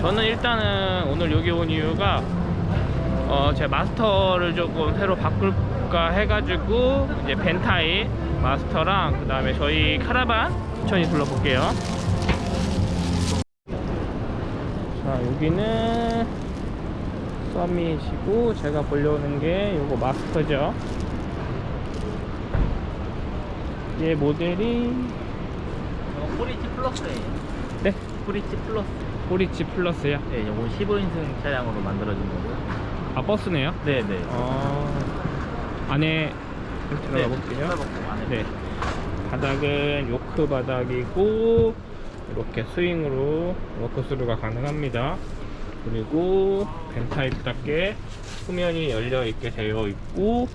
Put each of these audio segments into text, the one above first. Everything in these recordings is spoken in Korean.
저는 일단은 오늘 여기 온 이유가 어, 제 마스터를 조금 새로 바꿀까 해가지고 이제 벤타이 마스터랑 그 다음에 저희 카라반 천천히 둘러볼게요. 자 여기는 서밋이고 제가 보려는 게 요거 마스터죠. 얘 모델이 이거 포리치 플러스예요. 네 포리치 플러스. 포리치 플러스요. 네, 이거 15인승 차량으로 만들어진 거고요. 아 버스네요. 네, 네. 어, 안에 들어가 볼게요. 안에. 네. 바닥은 요트 바닥이고 이렇게 스윙으로 walk-through가 가능합니다. 그리고 van type답게 후면이 열려 있게 되어 있고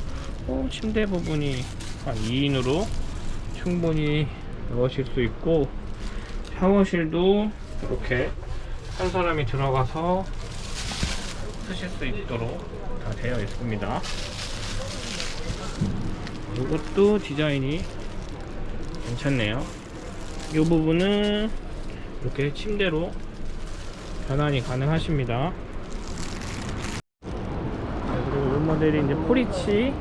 어, 침대 부분이 한 2인으로 충분히 넣으실 수 있고 샤워실도 이렇게 한 사람이 들어가서 쓰실 수 있도록 다 되어 있습니다. 이것도 디자인이 괜찮네요. 이 부분은 이렇게 침대로 변환이 가능하십니다. 자, 그리고 이 모델이 이제 포리치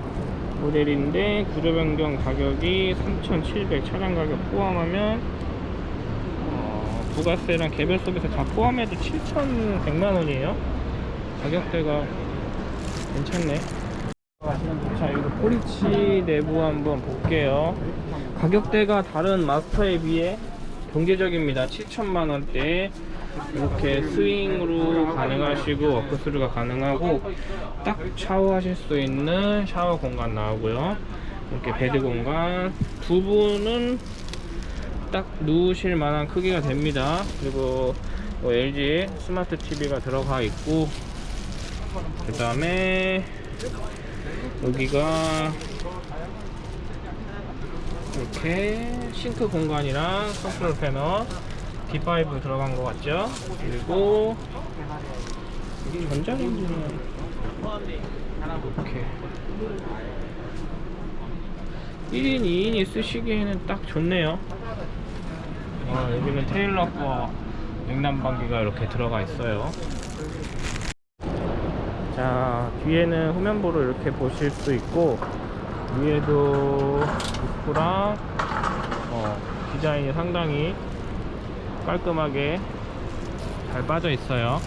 모델인데 구조 변경 가격이 3,700 차량 가격 포함하면 어, 부가세랑 개별 서비스 다 포함해도 7,100만 원이에요. 가격대가 괜찮네. 자, 이거 포리치 내부 한번 볼게요. 가격대가 다른 마스터에 비해 경제적입니다. 7천만 원대 이렇게 스윙으로 가능하시고 walk-through가 가능하고 딱 샤워하실 수 있는 샤워 공간 나오고요. 이렇게 bed 공간 두 분은 딱 누우실 만한 크기가 됩니다. 그리고 뭐 LG 스마트 TV가 들어가 있고 그 다음에 여기가 이렇게 싱크 공간이랑 컨트롤 패널 D5 들어간 것 같죠? 그리고 여기 전자레인지는 이렇게 1인, 2인이 쓰시기에는 딱 좋네요. 어, 여기는 테일러과 냉난방기가 이렇게 들어가 있어요. 자 뒤에는 후면부를 이렇게 보실 수 있고 위에도 루프랑 어, 디자인이 상당히 깔끔하게 잘 빠져 있어요